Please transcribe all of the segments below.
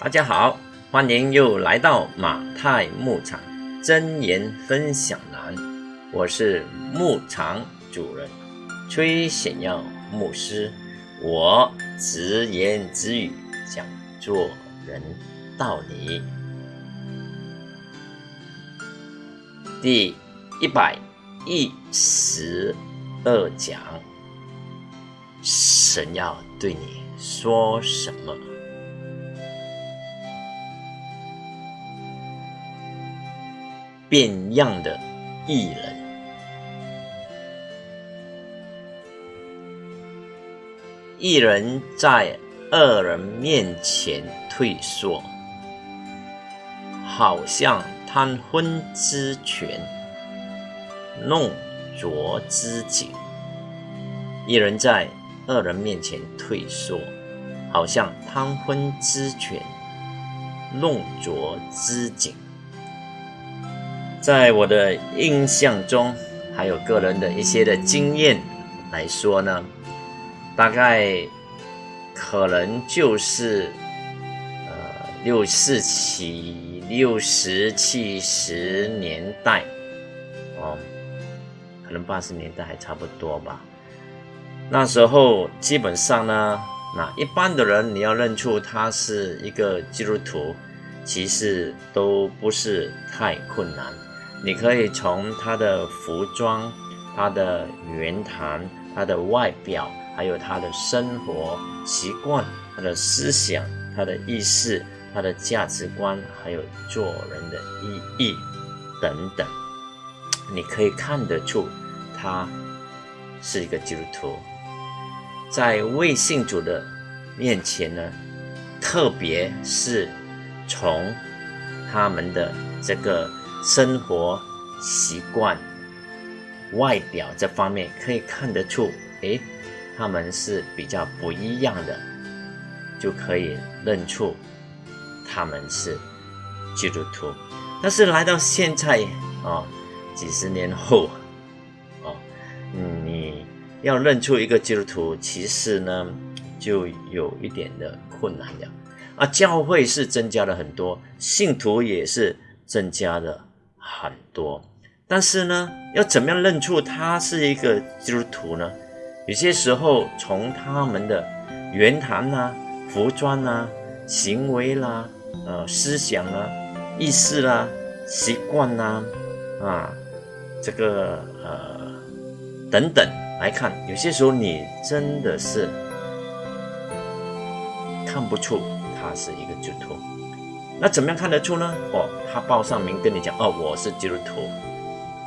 大家好，欢迎又来到马太牧场真言分享栏，我是牧场主人崔显耀牧师，我直言直语讲做人道理。第一百一十二讲，神要对你说什么？变样的艺人，艺人在恶人面前退缩，好像贪昏之权，弄浊之景。艺人在恶人面前退缩，好像贪昏之权，弄浊之景。在我的印象中，还有个人的一些的经验来说呢，大概可能就是呃六四七、六十七十年代哦，可能八十年代还差不多吧。那时候基本上呢，那一般的人你要认出他是一个基督徒，其实都不是太困难。你可以从他的服装、他的言谈、他的外表，还有他的生活习惯、他的思想、他的意识、他的价值观，还有做人的意义等等，你可以看得出他是一个基督徒。在未信主的面前呢，特别是从他们的这个。生活习惯、外表这方面可以看得出，诶，他们是比较不一样的，就可以认出他们是基督徒。但是来到现在啊，几十年后，哦，你要认出一个基督徒，其实呢，就有一点的困难了。啊，教会是增加了很多，信徒也是增加了。很多，但是呢，要怎么样认出他是一个基督徒呢？有些时候从他们的言谈呐、服装呐、行为啦、呃思想啦、意识啦、习惯啦，啊，这个呃等等来看，有些时候你真的是看不出他是一个基督徒。那怎么样看得出呢？哦，他报上名跟你讲，哦，我是基督徒，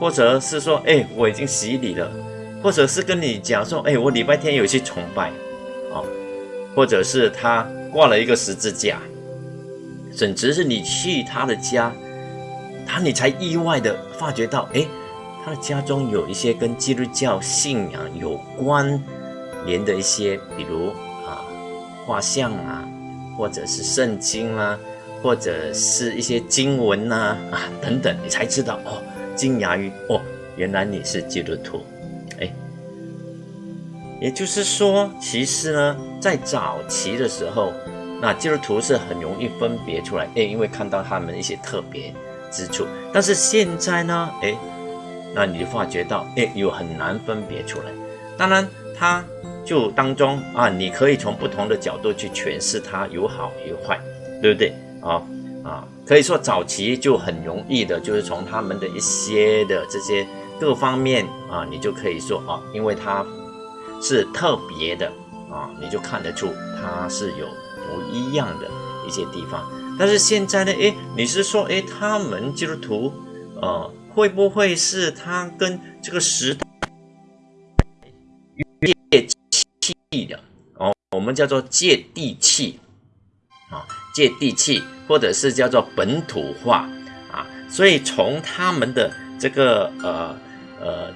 或者是说，哎，我已经洗礼了，或者是跟你讲说，哎，我礼拜天有去崇拜，哦，或者是他挂了一个十字架，甚至是你去他的家，他你才意外的发觉到，哎，他的家中有一些跟基督教信仰有关联的一些，比如啊，画像啊，或者是圣经啦。或者是一些经文呐啊等等，你才知道哦，惊讶于哦，原来你是基督徒，哎，也就是说，其实呢，在早期的时候，那基督徒是很容易分别出来，哎，因为看到他们一些特别之处。但是现在呢，哎，那你就发觉到，哎，又很难分别出来。当然，他就当中啊，你可以从不同的角度去诠释它，有好有坏，对不对？啊啊，可以说早期就很容易的，就是从他们的一些的这些各方面啊，你就可以说啊，因为他是特别的啊，你就看得出他是有不一样的一些地方。但是现在呢，诶，你是说，诶，他们基督徒，呃，会不会是他跟这个时代接气的？哦，我们叫做接地气，接地气。或者是叫做本土化啊，所以从他们的这个呃呃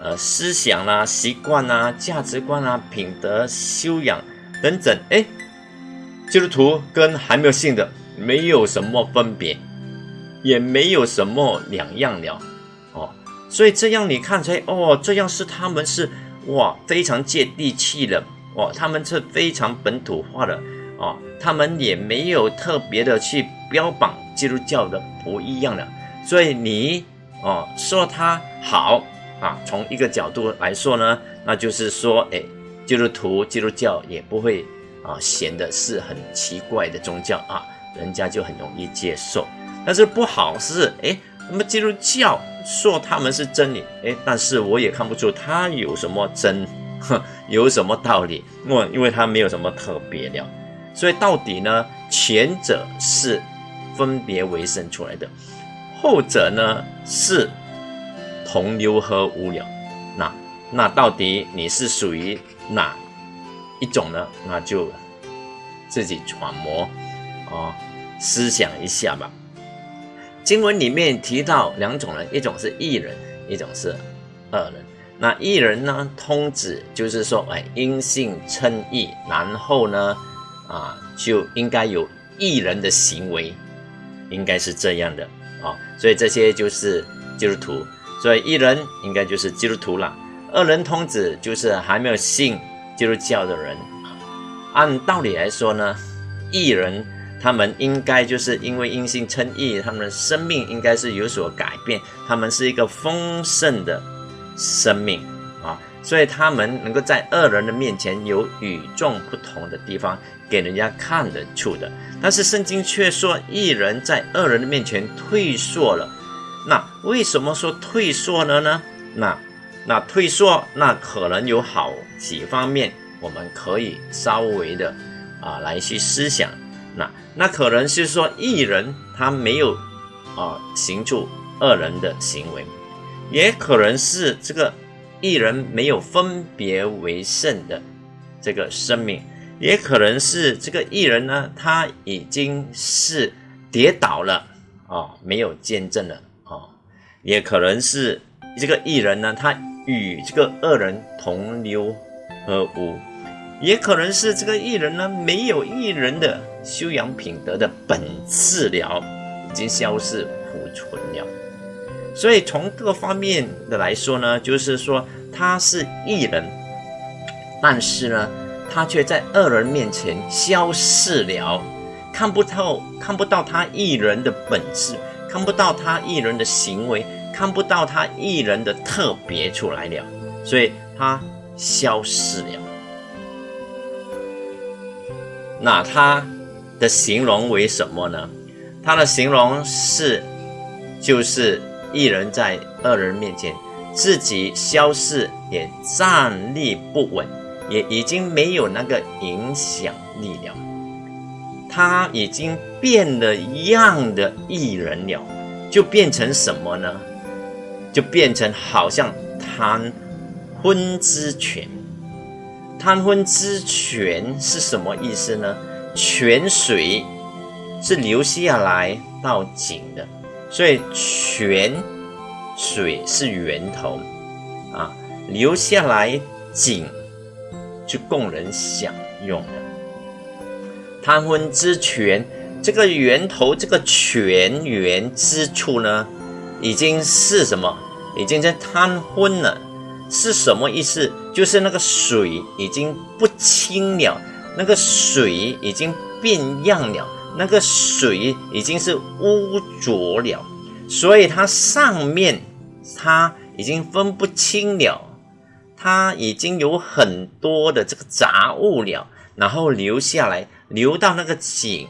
呃思想啦、习惯啦、价值观啦、品德修养等等，哎，基督徒跟还没有信的没有什么分别，也没有什么两样了哦。所以这样你看出来哦，这样是他们是哇非常接地气的哦，他们是非常本土化的。他们也没有特别的去标榜基督教的不一样的，所以你哦说他好啊，从一个角度来说呢，那就是说，哎，基督徒基督教也不会啊显得是很奇怪的宗教啊，人家就很容易接受。但是不好是，哎，那么基督教说他们是真理，哎，但是我也看不出他有什么真，有什么道理，我因为他没有什么特别了。所以到底呢？前者是分别为生出来的，后者呢是同流合污了。那那到底你是属于哪一种呢？那就自己揣摩啊，思想一下吧。经文里面提到两种人，一种是异人，一种是恶人。那异人呢，通指就是说，哎，因信称义，然后呢？啊，就应该有艺人的行为，应该是这样的啊，所以这些就是基督徒，所以艺人应该就是基督徒了。二人通子就是还没有信基督教的人。按道理来说呢，艺人他们应该就是因为因信称义，他们的生命应该是有所改变，他们是一个丰盛的生命啊，所以他们能够在恶人的面前有与众不同的地方。给人家看得出的，但是圣经却说一人在二人的面前退缩了。那为什么说退缩了呢？那那退缩，那可能有好几方面，我们可以稍微的啊来去思想。那那可能是说一人他没有啊行出二人的行为，也可能是这个一人没有分别为圣的这个生命。也可能是这个艺人呢，他已经是跌倒了啊，没有见证了啊。也可能是这个艺人呢，他与这个恶人同流合污。也可能是这个艺人呢，没有艺人的修养品德的本质了，已经消失腐存了。所以从各方面的来说呢，就是说他是艺人，但是呢。他却在恶人面前消失了，看不透，看不到他一人的本质，看不到他一人的行为，看不到他一人的特别出来了，所以他消失了。那他的形容为什么呢？他的形容是，就是一人在二人面前自己消逝，也站立不稳。也已经没有那个影响力了，他已经变了样的艺人了，就变成什么呢？就变成好像贪婚之泉。贪婚之泉是什么意思呢？泉水是流下来到井的，所以泉水是源头啊，流下来井。去供人享用的贪昏之泉，这个源头，这个泉源之处呢，已经是什么？已经在贪昏了，是什么意思？就是那个水已经不清了，那个水已经变样了，那个水已经是污浊了，所以它上面它已经分不清了。它已经有很多的这个杂物了，然后流下来，流到那个井，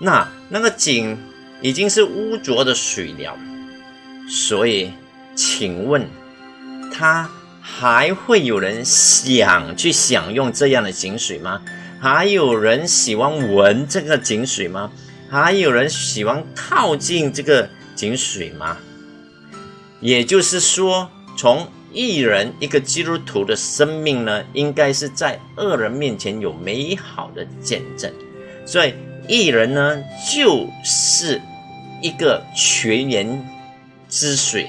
那那个井已经是污浊的水了，所以，请问，他还会有人想去享用这样的井水吗？还有人喜欢闻这个井水吗？还有人喜欢靠近这个井水吗？也就是说，从一人一个基督徒的生命呢，应该是在恶人面前有美好的见证。所以，一人呢，就是一个泉源之水，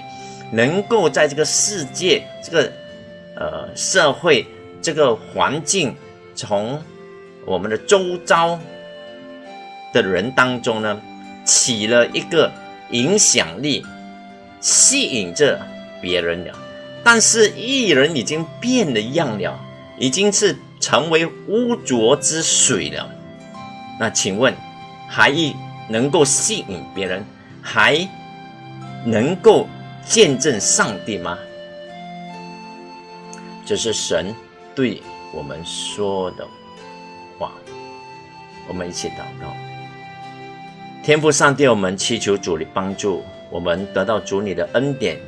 能够在这个世界、这个呃社会、这个环境，从我们的周遭的人当中呢，起了一个影响力，吸引着别人了。但是艺人已经变了样了，已经是成为污浊之水了，那请问，还能够吸引别人，还能够见证上帝吗？这是神对我们说的。我们一起祷告，天父上帝，我们祈求主的帮助，我们得到主你的恩典，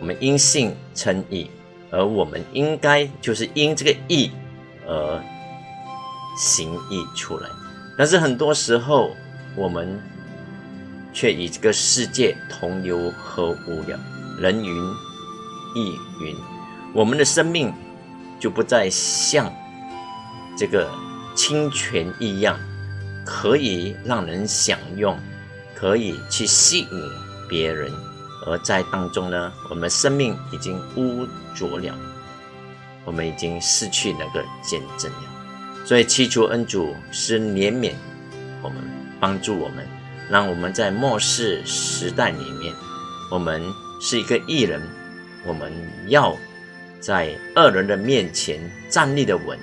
我们因信称义，而我们应该就是因这个义而行义出来。但是很多时候，我们却与这个世界同流合污了。人云亦云，我们的生命就不再像这个清泉一样，可以让人享用，可以去吸引别人。而在当中呢，我们生命已经污浊了，我们已经失去那个见证了。所以祈求恩主是怜悯我们，帮助我们，让我们在末世时代里面，我们是一个艺人，我们要在恶人的面前站立的稳，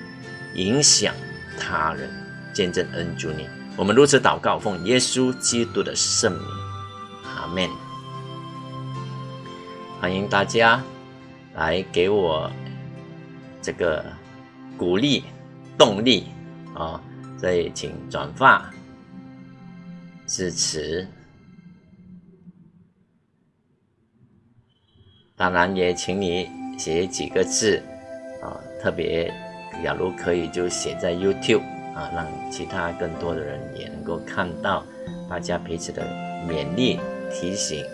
影响他人，见证恩主你。我们如此祷告，奉耶稣基督的圣名，阿门。欢迎大家来给我这个鼓励。动力啊，所以请转发支持，当然也请你写几个字啊，特别假如可以就写在 YouTube 啊，让其他更多的人也能够看到，大家彼此的勉励提醒。